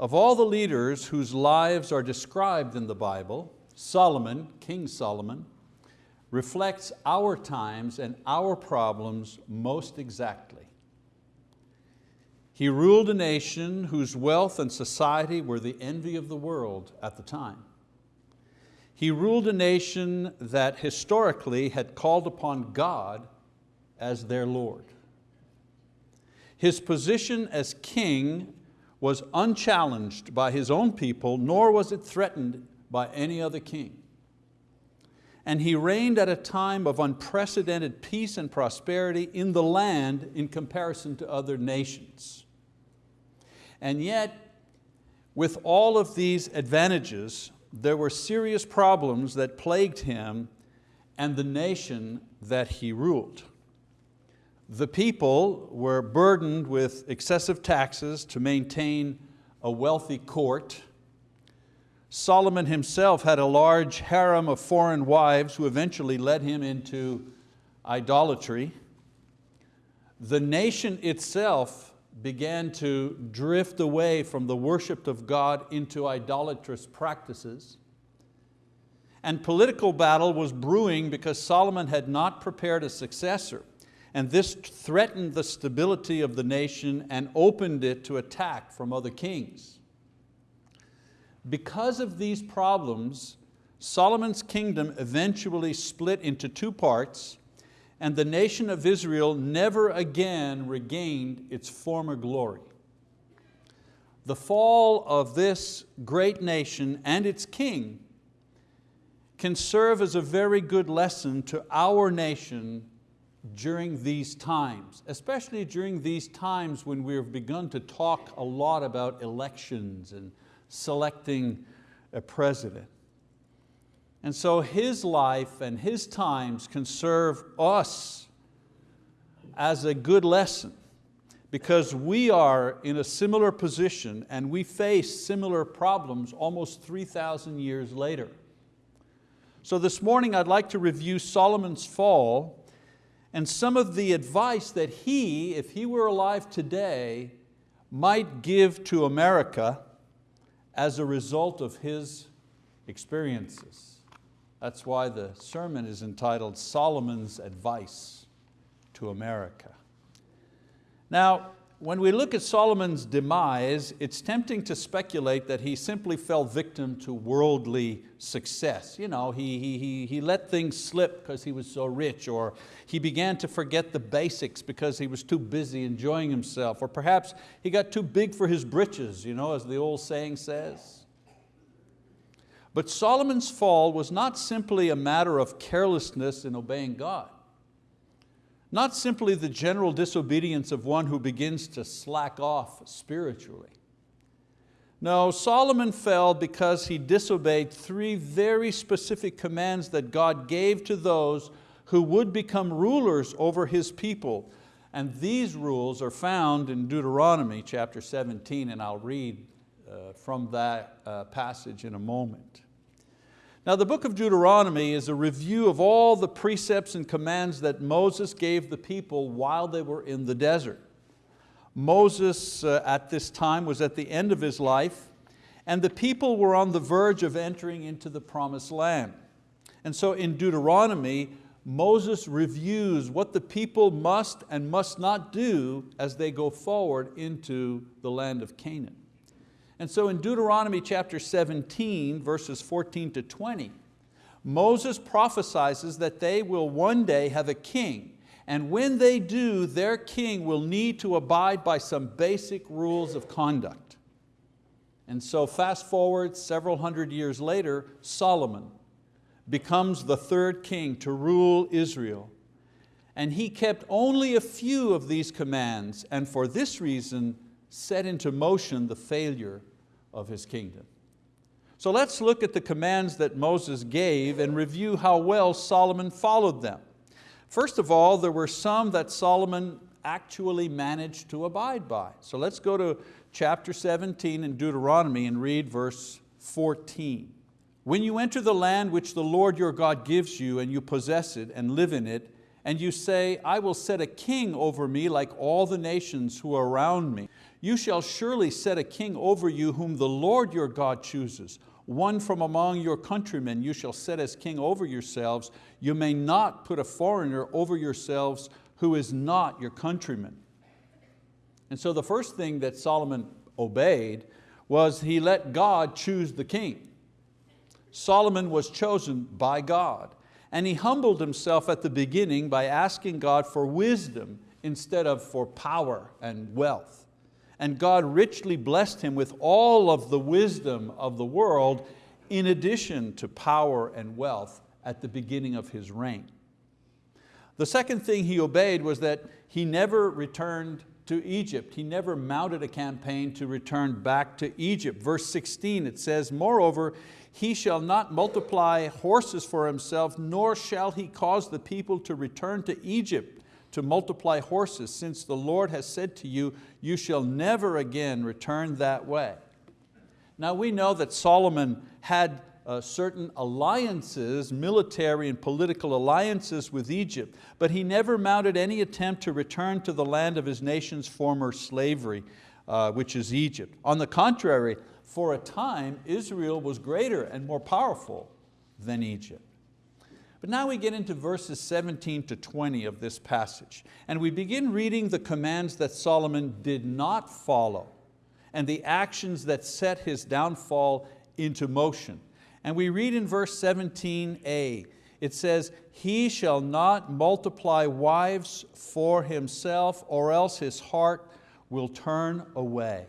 Of all the leaders whose lives are described in the Bible, Solomon, King Solomon, reflects our times and our problems most exactly. He ruled a nation whose wealth and society were the envy of the world at the time. He ruled a nation that historically had called upon God as their Lord. His position as king was unchallenged by his own people, nor was it threatened by any other king and he reigned at a time of unprecedented peace and prosperity in the land in comparison to other nations. And yet, with all of these advantages, there were serious problems that plagued him and the nation that he ruled. The people were burdened with excessive taxes to maintain a wealthy court Solomon himself had a large harem of foreign wives who eventually led him into idolatry. The nation itself began to drift away from the worship of God into idolatrous practices. And political battle was brewing because Solomon had not prepared a successor. And this threatened the stability of the nation and opened it to attack from other kings. Because of these problems, Solomon's kingdom eventually split into two parts and the nation of Israel never again regained its former glory. The fall of this great nation and its king can serve as a very good lesson to our nation during these times, especially during these times when we've begun to talk a lot about elections and selecting a president. And so his life and his times can serve us as a good lesson because we are in a similar position and we face similar problems almost 3,000 years later. So this morning I'd like to review Solomon's fall and some of the advice that he, if he were alive today, might give to America as a result of his experiences. That's why the sermon is entitled Solomon's Advice to America. Now, when we look at Solomon's demise, it's tempting to speculate that he simply fell victim to worldly success. You know, he, he, he let things slip because he was so rich, or he began to forget the basics because he was too busy enjoying himself, or perhaps he got too big for his britches, you know, as the old saying says. But Solomon's fall was not simply a matter of carelessness in obeying God. Not simply the general disobedience of one who begins to slack off spiritually. No, Solomon fell because he disobeyed three very specific commands that God gave to those who would become rulers over His people. And these rules are found in Deuteronomy chapter 17, and I'll read uh, from that uh, passage in a moment. Now the book of Deuteronomy is a review of all the precepts and commands that Moses gave the people while they were in the desert. Moses uh, at this time was at the end of his life and the people were on the verge of entering into the promised land. And so in Deuteronomy, Moses reviews what the people must and must not do as they go forward into the land of Canaan. And so in Deuteronomy chapter 17, verses 14 to 20, Moses prophesies that they will one day have a king, and when they do, their king will need to abide by some basic rules of conduct. And so fast forward several hundred years later, Solomon becomes the third king to rule Israel. And he kept only a few of these commands, and for this reason set into motion the failure of his kingdom. So let's look at the commands that Moses gave and review how well Solomon followed them. First of all, there were some that Solomon actually managed to abide by. So let's go to chapter 17 in Deuteronomy and read verse 14. When you enter the land which the Lord your God gives you and you possess it and live in it, and you say, I will set a king over me like all the nations who are around me. You shall surely set a king over you whom the Lord your God chooses. One from among your countrymen you shall set as king over yourselves. You may not put a foreigner over yourselves who is not your countryman. And so the first thing that Solomon obeyed was he let God choose the king. Solomon was chosen by God. And he humbled himself at the beginning by asking God for wisdom instead of for power and wealth. And God richly blessed him with all of the wisdom of the world in addition to power and wealth at the beginning of his reign. The second thing he obeyed was that he never returned to Egypt. He never mounted a campaign to return back to Egypt. Verse 16, it says, moreover, he shall not multiply horses for himself, nor shall he cause the people to return to Egypt to multiply horses, since the Lord has said to you, you shall never again return that way. Now we know that Solomon had uh, certain alliances, military and political alliances with Egypt, but he never mounted any attempt to return to the land of his nation's former slavery, uh, which is Egypt. On the contrary, for a time, Israel was greater and more powerful than Egypt. But now we get into verses 17 to 20 of this passage, and we begin reading the commands that Solomon did not follow and the actions that set his downfall into motion. And we read in verse 17a, it says, he shall not multiply wives for himself or else his heart will turn away.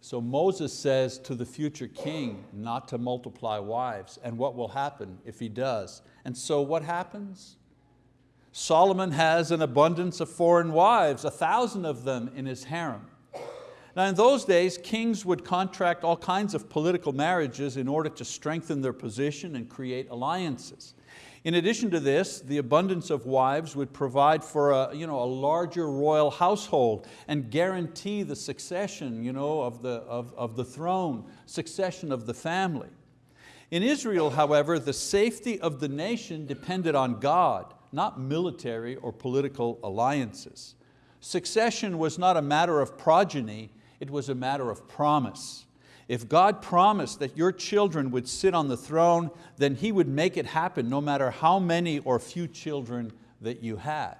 So Moses says to the future king not to multiply wives and what will happen if he does. And so what happens? Solomon has an abundance of foreign wives, a thousand of them in his harem. Now in those days, kings would contract all kinds of political marriages in order to strengthen their position and create alliances. In addition to this, the abundance of wives would provide for a, you know, a larger royal household and guarantee the succession you know, of, the, of, of the throne, succession of the family. In Israel, however, the safety of the nation depended on God, not military or political alliances. Succession was not a matter of progeny, it was a matter of promise. If God promised that your children would sit on the throne, then He would make it happen no matter how many or few children that you had.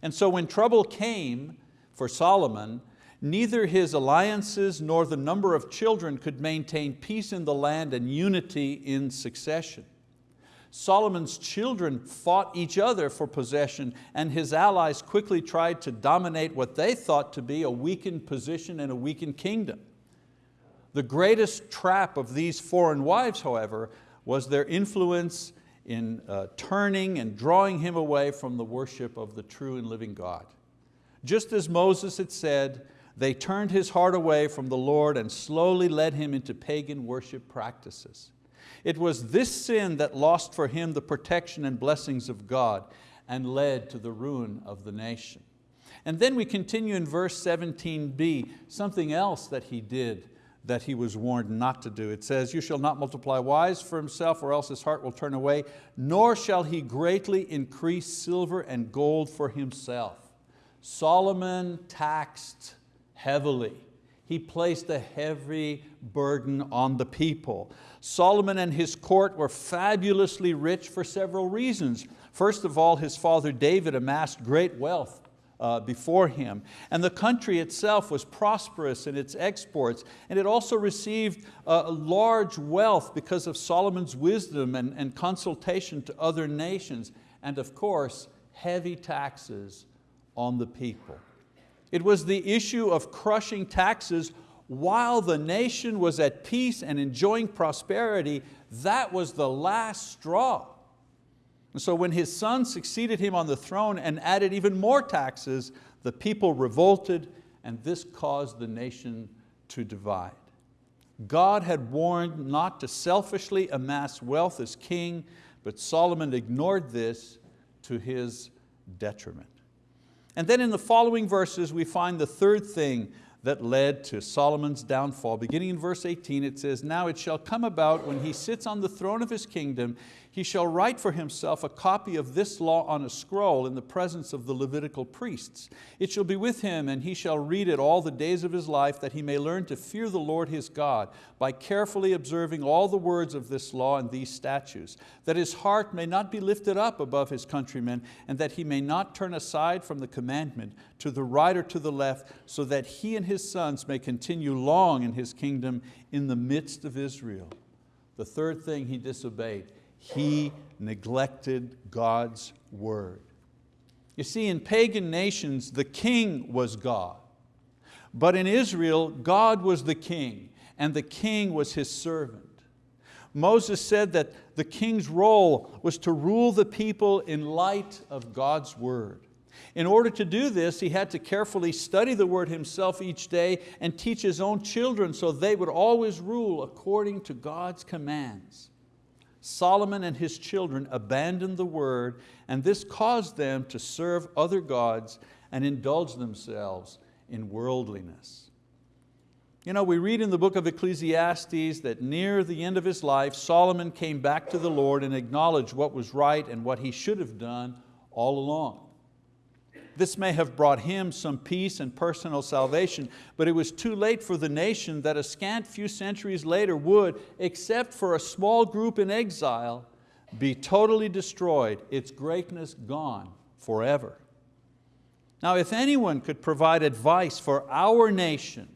And so when trouble came for Solomon, neither his alliances nor the number of children could maintain peace in the land and unity in succession. Solomon's children fought each other for possession and his allies quickly tried to dominate what they thought to be a weakened position and a weakened kingdom. The greatest trap of these foreign wives, however, was their influence in uh, turning and drawing him away from the worship of the true and living God. Just as Moses had said, they turned his heart away from the Lord and slowly led him into pagan worship practices. It was this sin that lost for him the protection and blessings of God and led to the ruin of the nation. And then we continue in verse 17b, something else that he did that he was warned not to do. It says, you shall not multiply wives for himself or else his heart will turn away, nor shall he greatly increase silver and gold for himself. Solomon taxed heavily. He placed a heavy burden on the people. Solomon and his court were fabulously rich for several reasons. First of all, his father David amassed great wealth uh, before him. And the country itself was prosperous in its exports, and it also received a large wealth because of Solomon's wisdom and, and consultation to other nations, and of course, heavy taxes on the people. It was the issue of crushing taxes while the nation was at peace and enjoying prosperity, that was the last straw. And so when his son succeeded him on the throne and added even more taxes, the people revolted and this caused the nation to divide. God had warned not to selfishly amass wealth as king, but Solomon ignored this to his detriment. And then in the following verses we find the third thing that led to Solomon's downfall. Beginning in verse 18 it says, Now it shall come about when he sits on the throne of his kingdom, He shall write for himself a copy of this law on a scroll in the presence of the Levitical priests. It shall be with him and he shall read it all the days of his life that he may learn to fear the Lord his God by carefully observing all the words of this law and these statutes, that his heart may not be lifted up above his countrymen and that he may not turn aside from the commandment to the right or to the left so that he and his sons may continue long in his kingdom in the midst of Israel. The third thing he disobeyed, he neglected God's word. You see, in pagan nations, the king was God. But in Israel, God was the king, and the king was his servant. Moses said that the king's role was to rule the people in light of God's word. In order to do this, he had to carefully study the word himself each day and teach his own children so they would always rule according to God's commands. Solomon and his children abandoned the word and this caused them to serve other gods and indulge themselves in worldliness. You know, we read in the book of Ecclesiastes that near the end of his life, Solomon came back to the Lord and acknowledged what was right and what he should have done all along. This may have brought him some peace and personal salvation, but it was too late for the nation that a scant few centuries later would, except for a small group in exile, be totally destroyed, its greatness gone forever. Now if anyone could provide advice for our nation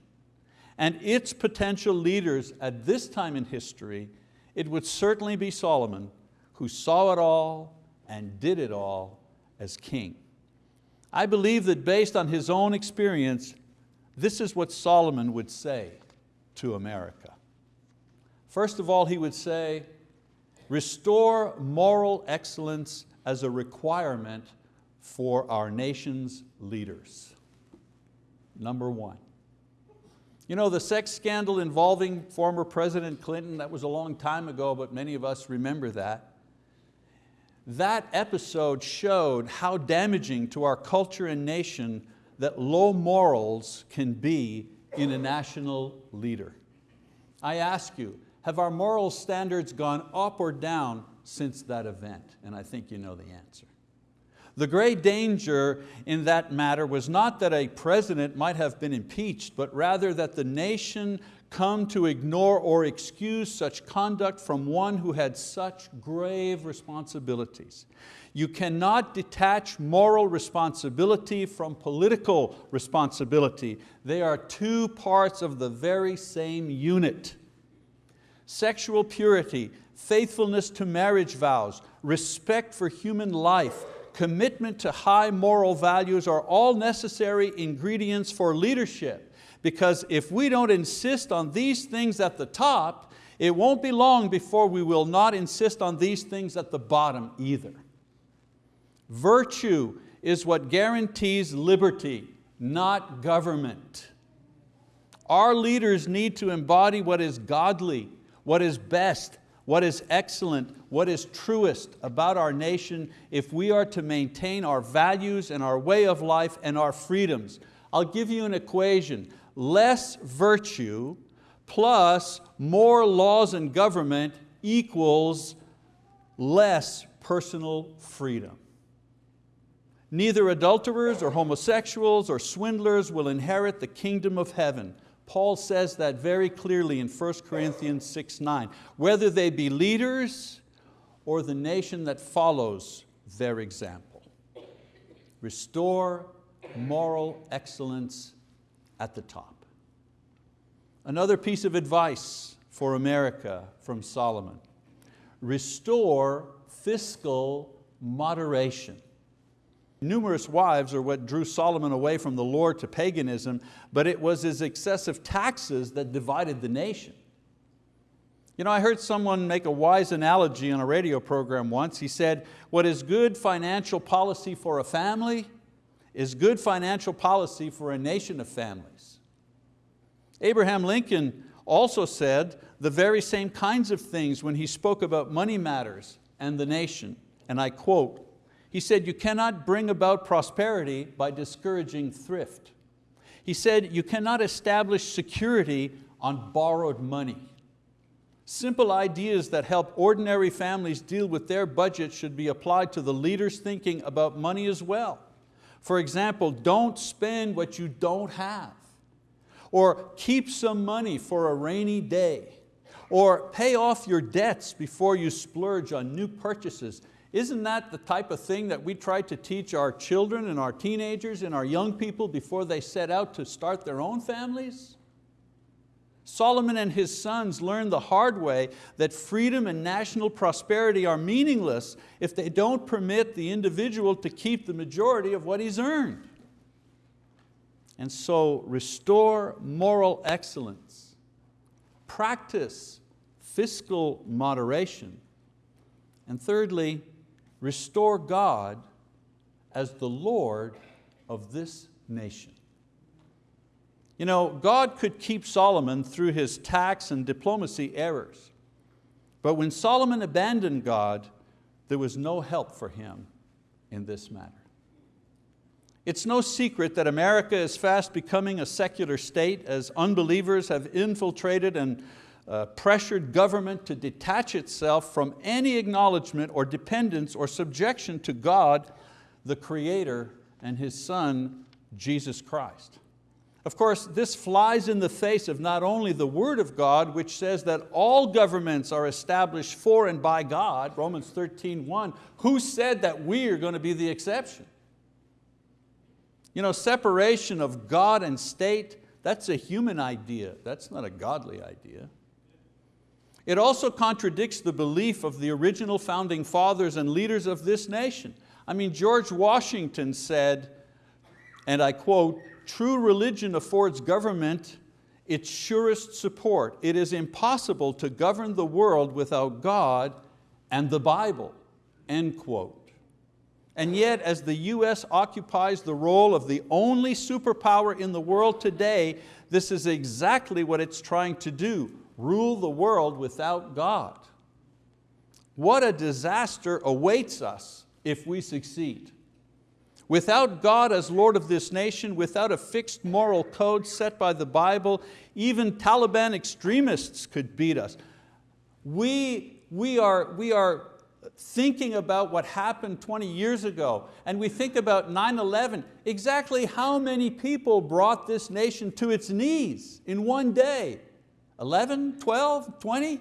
and its potential leaders at this time in history, it would certainly be Solomon who saw it all and did it all as king. I believe that based on his own experience, this is what Solomon would say to America. First of all, he would say, restore moral excellence as a requirement for our nation's leaders. Number one. You know, the sex scandal involving former President Clinton, that was a long time ago, but many of us remember that that episode showed how damaging to our culture and nation that low morals can be in a national leader. I ask you, have our moral standards gone up or down since that event? And I think you know the answer. The great danger in that matter was not that a president might have been impeached, but rather that the nation come to ignore or excuse such conduct from one who had such grave responsibilities. You cannot detach moral responsibility from political responsibility. They are two parts of the very same unit. Sexual purity, faithfulness to marriage vows, respect for human life, commitment to high moral values are all necessary ingredients for leadership because if we don't insist on these things at the top, it won't be long before we will not insist on these things at the bottom either. Virtue is what guarantees liberty, not government. Our leaders need to embody what is godly, what is best, what is excellent, what is truest about our nation if we are to maintain our values and our way of life and our freedoms. I'll give you an equation less virtue plus more laws and government equals less personal freedom. Neither adulterers or homosexuals or swindlers will inherit the kingdom of heaven. Paul says that very clearly in 1 Corinthians 6, 9. Whether they be leaders or the nation that follows their example. Restore moral excellence at the top. Another piece of advice for America from Solomon, restore fiscal moderation. Numerous wives are what drew Solomon away from the Lord to paganism, but it was his excessive taxes that divided the nation. You know, I heard someone make a wise analogy on a radio program once. He said, what is good financial policy for a family is good financial policy for a nation of families. Abraham Lincoln also said the very same kinds of things when he spoke about money matters and the nation, and I quote, he said, you cannot bring about prosperity by discouraging thrift. He said, you cannot establish security on borrowed money. Simple ideas that help ordinary families deal with their budget should be applied to the leaders thinking about money as well. For example, don't spend what you don't have. Or keep some money for a rainy day. Or pay off your debts before you splurge on new purchases. Isn't that the type of thing that we try to teach our children and our teenagers and our young people before they set out to start their own families? Solomon and his sons learned the hard way that freedom and national prosperity are meaningless if they don't permit the individual to keep the majority of what he's earned. And so restore moral excellence, practice fiscal moderation, and thirdly, restore God as the Lord of this nation. You know, God could keep Solomon through his tax and diplomacy errors. But when Solomon abandoned God, there was no help for him in this matter. It's no secret that America is fast becoming a secular state as unbelievers have infiltrated and uh, pressured government to detach itself from any acknowledgement or dependence or subjection to God, the Creator and His Son, Jesus Christ. Of course, this flies in the face of not only the word of God, which says that all governments are established for and by God, Romans 13, 1, who said that we are going to be the exception? You know, separation of God and state, that's a human idea, that's not a godly idea. It also contradicts the belief of the original founding fathers and leaders of this nation. I mean, George Washington said, and I quote, true religion affords government its surest support. It is impossible to govern the world without God and the Bible, end quote. And yet, as the US occupies the role of the only superpower in the world today, this is exactly what it's trying to do, rule the world without God. What a disaster awaits us if we succeed. Without God as Lord of this nation, without a fixed moral code set by the Bible, even Taliban extremists could beat us. We, we, are, we are thinking about what happened 20 years ago, and we think about 9-11, exactly how many people brought this nation to its knees in one day? 11, 12, 20?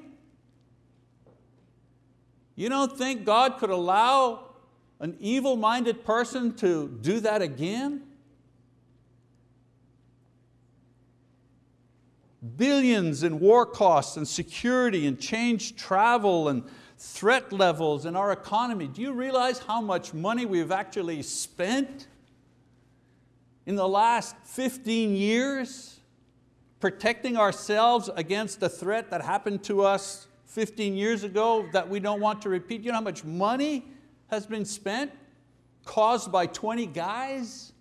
You don't think God could allow an evil-minded person to do that again? Billions in war costs and security and changed travel and threat levels in our economy. Do you realize how much money we've actually spent in the last 15 years protecting ourselves against a threat that happened to us 15 years ago that we don't want to repeat? You know how much money has been spent caused by 20 guys?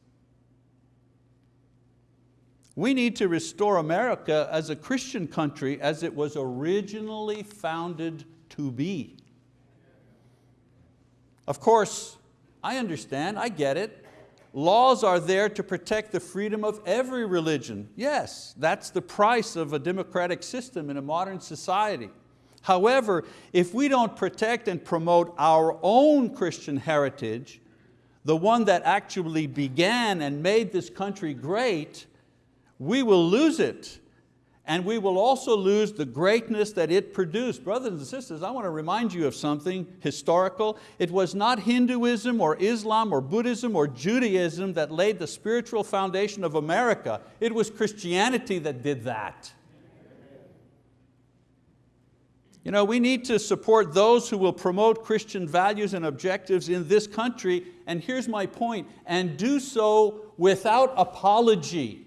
We need to restore America as a Christian country as it was originally founded to be. Of course, I understand, I get it. Laws are there to protect the freedom of every religion. Yes, that's the price of a democratic system in a modern society. However, if we don't protect and promote our own Christian heritage, the one that actually began and made this country great, we will lose it. And we will also lose the greatness that it produced. Brothers and sisters, I want to remind you of something historical. It was not Hinduism or Islam or Buddhism or Judaism that laid the spiritual foundation of America. It was Christianity that did that. You know, we need to support those who will promote Christian values and objectives in this country, and here's my point, and do so without apology.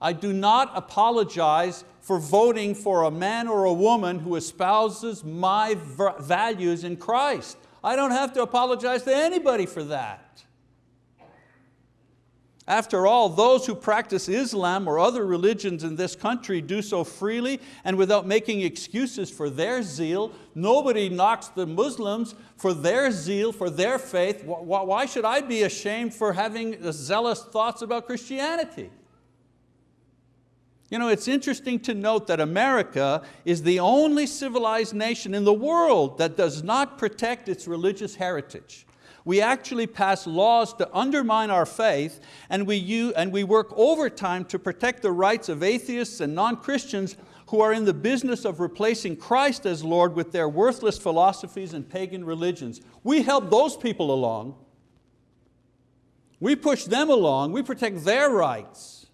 I do not apologize for voting for a man or a woman who espouses my values in Christ. I don't have to apologize to anybody for that. After all, those who practice Islam or other religions in this country do so freely and without making excuses for their zeal. Nobody knocks the Muslims for their zeal, for their faith. Why should I be ashamed for having zealous thoughts about Christianity? You know, it's interesting to note that America is the only civilized nation in the world that does not protect its religious heritage. We actually pass laws to undermine our faith and we, use, and we work overtime to protect the rights of atheists and non-Christians who are in the business of replacing Christ as Lord with their worthless philosophies and pagan religions. We help those people along. We push them along, we protect their rights.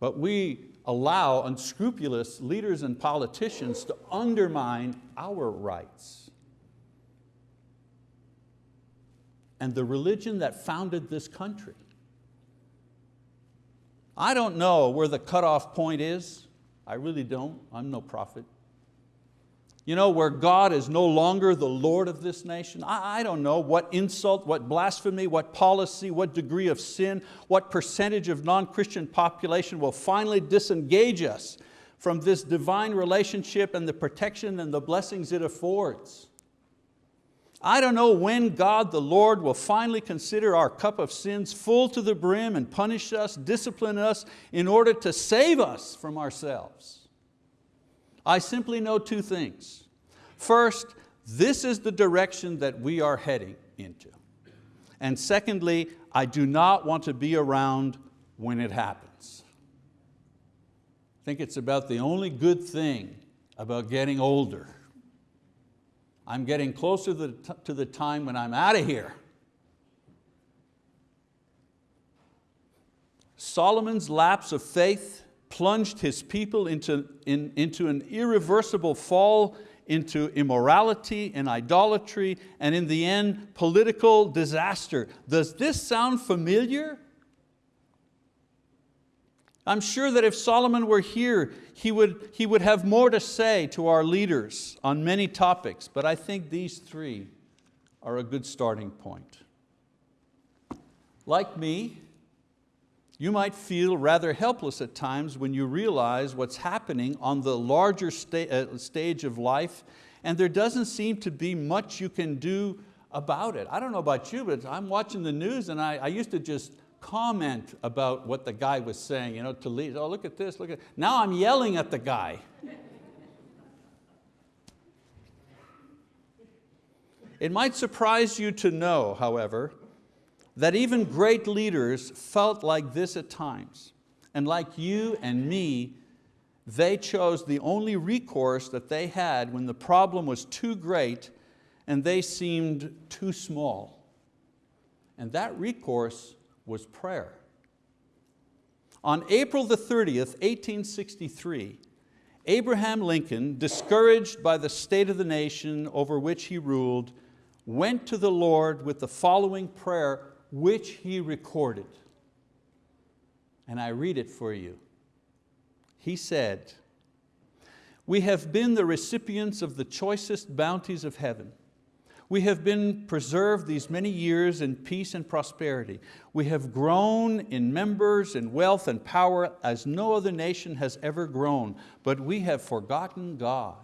But we allow unscrupulous leaders and politicians to undermine our rights. And the religion that founded this country. I don't know where the cutoff point is. I really don't, I'm no prophet. You know, where God is no longer the Lord of this nation. I, I, don't know what insult, what blasphemy, what policy, what degree of sin, what percentage of non-Christian population will finally disengage us from this divine relationship and the protection and the blessings it affords. I don't know when God the Lord will finally consider our cup of sins full to the brim and punish us, discipline us in order to save us from ourselves. I simply know two things. First, this is the direction that we are heading into. And secondly, I do not want to be around when it happens. I think it's about the only good thing about getting older. I'm getting closer to the, time when I'm out of here. Solomon's lapse of faith plunged his people into, in, into an irreversible fall into immorality and idolatry, and in the end, political disaster. Does this sound familiar? I'm sure that if Solomon were here, he would, he would have more to say to our leaders on many topics, but I think these three are a good starting point. Like me, you might feel rather helpless at times when you realize what's happening on the larger sta uh, stage of life and there doesn't seem to be much you can do about it. I don't know about you, but I'm watching the news and I, I used to just comment about what the guy was saying, you know, to lead, oh look at this, look at, now I'm yelling at the guy. It might surprise you to know, however, that even great leaders felt like this at times. And like you and me, they chose the only recourse that they had when the problem was too great and they seemed too small. And that recourse was prayer. On April the 30th, 1863, Abraham Lincoln, discouraged by the state of the nation over which he ruled, went to the Lord with the following prayer which he recorded. And I read it for you. He said, we have been the recipients of the choicest bounties of heaven. We have been preserved these many years in peace and prosperity. We have grown in members and wealth and power as no other nation has ever grown, but we have forgotten God.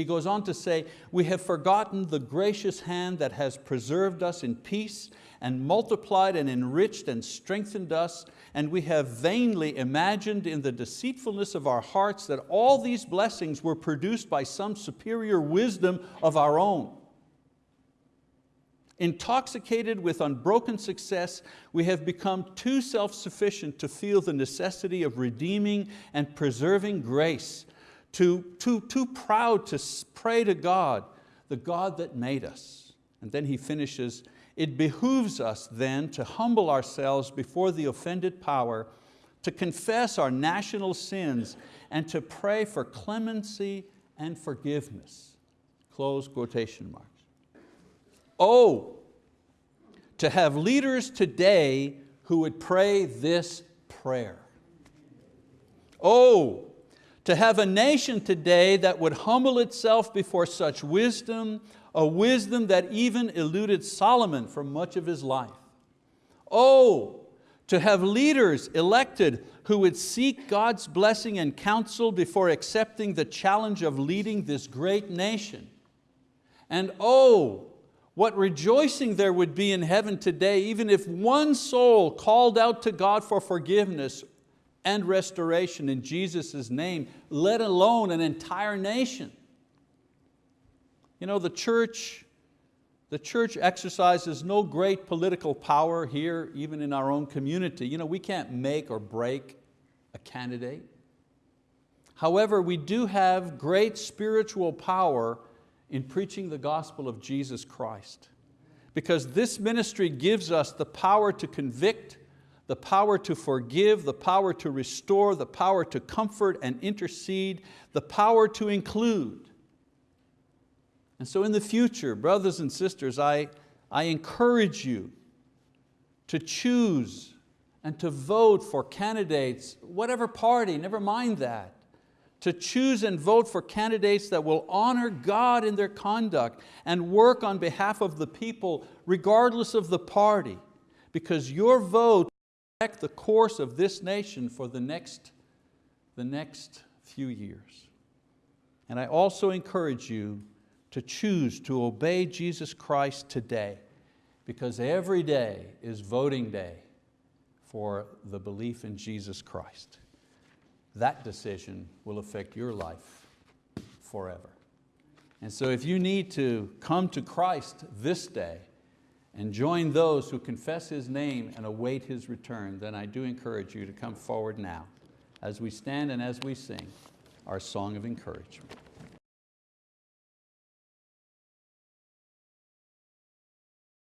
He goes on to say, we have forgotten the gracious hand that has preserved us in peace and multiplied and enriched and strengthened us, and we have vainly imagined in the deceitfulness of our hearts that all these blessings were produced by some superior wisdom of our own. Intoxicated with unbroken success, we have become too self-sufficient to feel the necessity of redeeming and preserving grace too, too, too proud to pray to God, the God that made us. And then he finishes, it behooves us then to humble ourselves before the offended power, to confess our national sins, and to pray for clemency and forgiveness. Close quotation marks. Oh, to have leaders today who would pray this prayer. Oh, to have a nation today that would humble itself before such wisdom, a wisdom that even eluded Solomon for much of his life. Oh, to have leaders elected who would seek God's blessing and counsel before accepting the challenge of leading this great nation. And oh, what rejoicing there would be in heaven today, even if one soul called out to God for forgiveness and restoration in Jesus' name, let alone an entire nation. You know, the church, the church exercises no great political power here, even in our own community. You know, we can't make or break a candidate. However, we do have great spiritual power in preaching the gospel of Jesus Christ. Because this ministry gives us the power to convict, the power to forgive, the power to restore, the power to comfort and intercede, the power to include. And so in the future, brothers and sisters, I, I encourage you to choose and to vote for candidates, whatever party, never mind that, to choose and vote for candidates that will honor God in their conduct and work on behalf of the people regardless of the party because your vote affect the course of this nation for the next, the next few years. And I also encourage you to choose to obey Jesus Christ today because every day is voting day for the belief in Jesus Christ that decision will affect your life forever. And so if you need to come to Christ this day and join those who confess His name and await His return, then I do encourage you to come forward now as we stand and as we sing our song of encouragement.